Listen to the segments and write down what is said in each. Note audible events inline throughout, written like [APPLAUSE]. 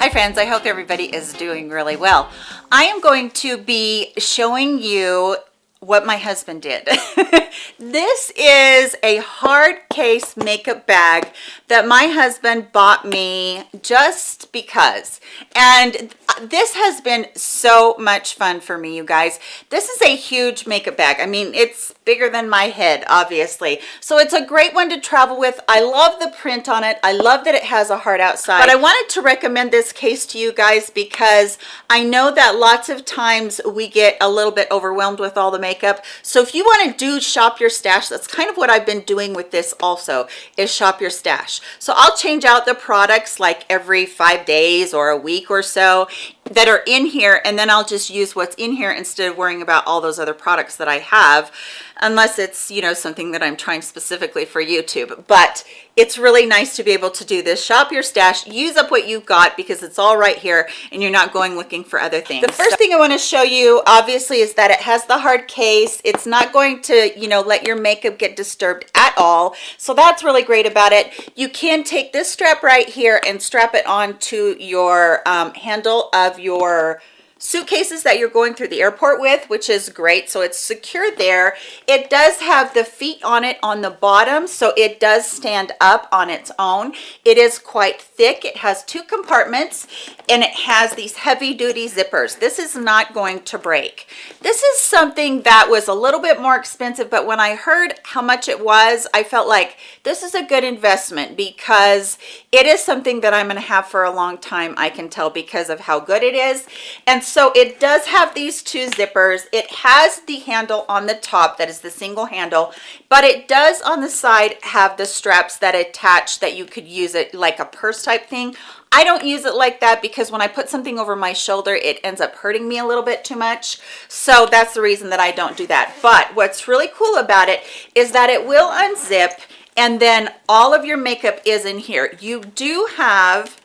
Hi friends, I hope everybody is doing really well. I am going to be showing you what my husband did. [LAUGHS] this is a hard case makeup bag that my husband bought me just because. And this has been so much fun for me, you guys. This is a huge makeup bag. I mean, it's bigger than my head, obviously. So it's a great one to travel with. I love the print on it. I love that it has a heart outside. But I wanted to recommend this case to you guys because I know that lots of times we get a little bit overwhelmed with all the makeup. So if you want to do shop your stash, that's kind of what I've been doing with this also, is shop your stash. So I'll change out the products like every five days or a week or so that are in here and then I'll just use what's in here instead of worrying about all those other products that I have unless it's you know something that I'm trying specifically for YouTube. But it's really nice to be able to do this. Shop your stash. Use up what you've got because it's all right here and you're not going looking for other things. The first thing I want to show you obviously is that it has the hard case. It's not going to you know let your makeup get disturbed at all. So that's really great about it. You can take this strap right here and strap it onto your um, handle of your suitcases that you're going through the airport with which is great. So it's secure there. It does have the feet on it on the bottom so it does stand up on its own. It is quite thick. It has two compartments and it has these heavy-duty zippers. This is not going to break. This is something that was a little bit more expensive but when i heard how much it was i felt like this is a good investment because it is something that i'm going to have for a long time i can tell because of how good it is. And so it does have these two zippers it has the handle on the top that is the single handle but it does on the side have the straps that attach that you could use it like a purse type thing I don't use it like that because when I put something over my shoulder, it ends up hurting me a little bit too much. So that's the reason that I don't do that. But what's really cool about it is that it will unzip and then all of your makeup is in here. You do have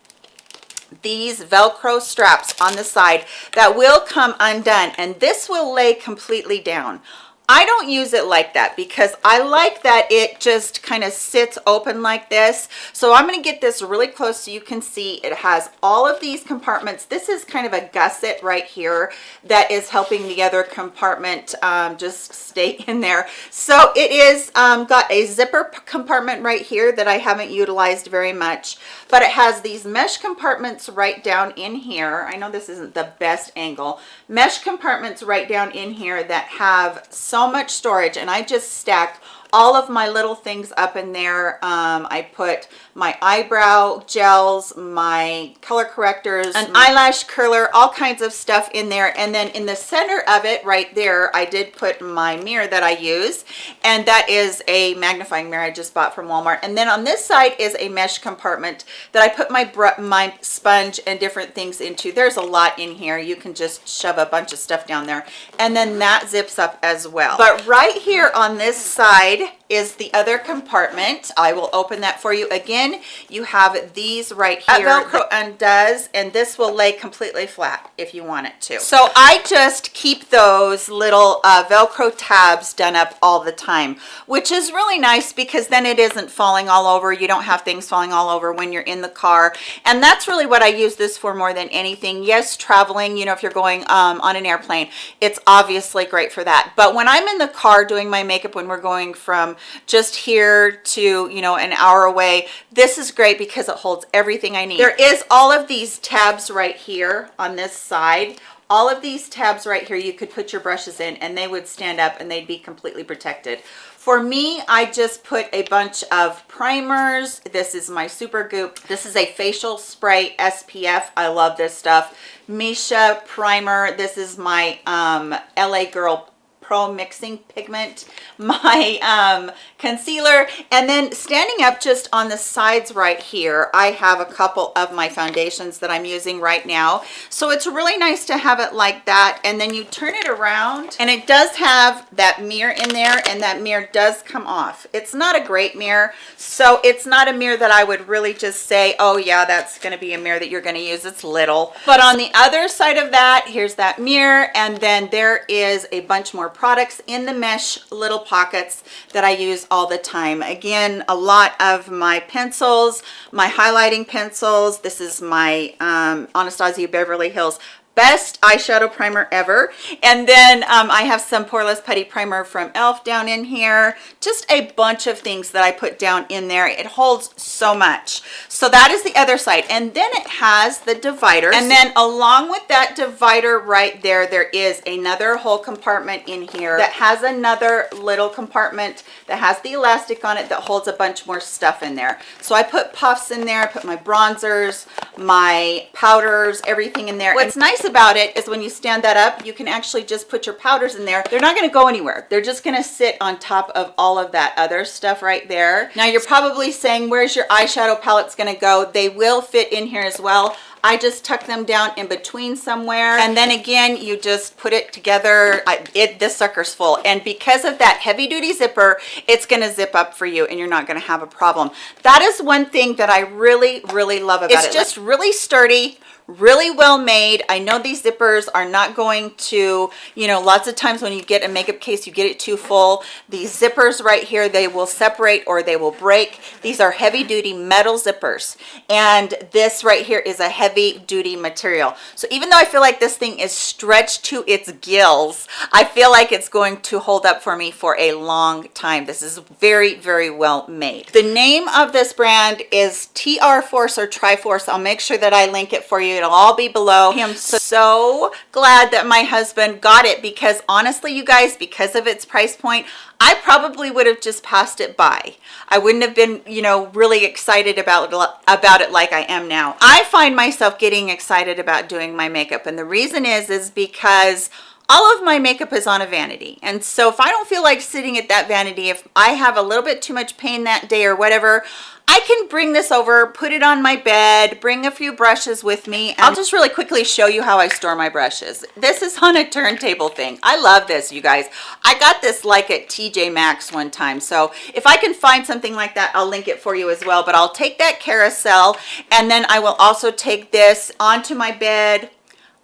these velcro straps on the side that will come undone and this will lay completely down I don't use it like that because I like that it just kind of sits open like this. So I'm going to get this really close so you can see it has all of these compartments. This is kind of a gusset right here that is helping the other compartment um, just stay [LAUGHS] in there. So it is um, got a zipper compartment right here that I haven't utilized very much, but it has these mesh compartments right down in here. I know this isn't the best angle. Mesh compartments right down in here that have so much storage and I just stack all of my little things up in there. Um, I put my eyebrow gels, my color correctors, an eyelash curler, all kinds of stuff in there. And then in the center of it right there, I did put my mirror that I use. And that is a magnifying mirror I just bought from Walmart. And then on this side is a mesh compartment that I put my, my sponge and different things into. There's a lot in here. You can just shove a bunch of stuff down there. And then that zips up as well. But right here on this side, Öyle is the other compartment. I will open that for you again. You have these right here. That Velcro undoes and this will lay completely flat if you want it to. So I just keep those little uh, Velcro tabs done up all the time, which is really nice because then it isn't falling all over. You don't have things falling all over when you're in the car. And that's really what I use this for more than anything. Yes, traveling, you know, if you're going um, on an airplane, it's obviously great for that. But when I'm in the car doing my makeup, when we're going from just here to you know an hour away. This is great because it holds everything i need. There is all of these tabs right here on this side. All of these tabs right here you could put your brushes in and they would stand up and they'd be completely protected. For me i just put a bunch of primers. This is my Supergoop. This is a facial spray spf i love this stuff. Missha primer. This is my um la girl Pro Mixing Pigment, [LAUGHS] my um, concealer, and then standing up just on the sides right here, I have a couple of my foundations that I'm using right now. So it's really nice to have it like that. And then you turn it around and it does have that mirror in there and that mirror does come off. It's not a great mirror. So it's not a mirror that I would really just say, oh yeah, that's gonna be a mirror that you're gonna use. It's little. But on the other side of that, here's that mirror. And then there is a bunch more products in the mesh little pockets that I use all the time. Again, a lot of my pencils, my highlighting pencils. This is my um, Anastasia Beverly Hills best eyeshadow primer ever. And then um, I have some poreless putty primer from elf down in here. Just a bunch of things that I put down in there. It holds so much. So that is the other side. And then it has the divider and then along with that divider right there there is another whole compartment in here that has another little compartment that has the elastic on it that holds a bunch more stuff in there. So I put puffs in there. I put my bronzers my powders everything in there. What's nice about it is when you stand that up, you can actually just put your powders in there. They're not gonna go anywhere. They're just gonna sit on top of all of that other stuff right there. Now you're probably saying, where's your eyeshadow palettes gonna go? They will fit in here as well. I just tuck them down in between somewhere. And then again, you just put it together. I, it This sucker's full. And because of that heavy duty zipper, it's gonna zip up for you and you're not gonna have a problem. That is one thing that I really, really love about it's it. It's just really sturdy, really well made. I know these zippers are not going to you know lots of times when you get a makeup case you get it too full. These zippers right here they will separate or they will break. These are heavy duty metal zippers. And this right here is a heavy duty material. So even though i feel like this thing is stretched to its gills i feel like it's going to hold up for me for a long time. This is very very well made. The name of this brand is tr force or triforce. I'll make sure that i link it for you it'll all be below i'm so glad that my husband got it because honestly you guys because of its price point i probably would have just passed it by. I wouldn't have been you know really excited about about it like i am now. I find myself getting excited about doing my makeup. And the reason is is because all of my makeup is on a vanity and so if i don't feel like sitting at that vanity if i have a little bit too much pain that day or whatever I can bring this over, put it on my bed, bring a few brushes with me. I'll just really quickly show you how I store my brushes. This is on a turntable thing. I love this, you guys. I got this like at TJ Maxx one time. So if I can find something like that, I'll link it for you as well. But I'll take that carousel and then I will also take this onto my bed,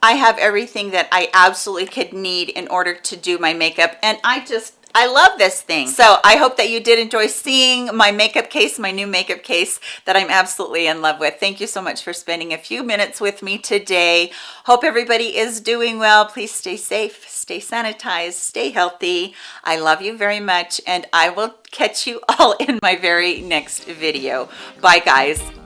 I have everything that I absolutely could need in order to do my makeup and I just I love this thing. So I hope that you did enjoy seeing my makeup case, my new makeup case that I'm absolutely in love with. Thank you so much for spending a few minutes with me today. Hope everybody is doing well. Please stay safe, stay sanitized, stay healthy. I love you very much and I will catch you [LAUGHS] all in my very next video. Bye guys.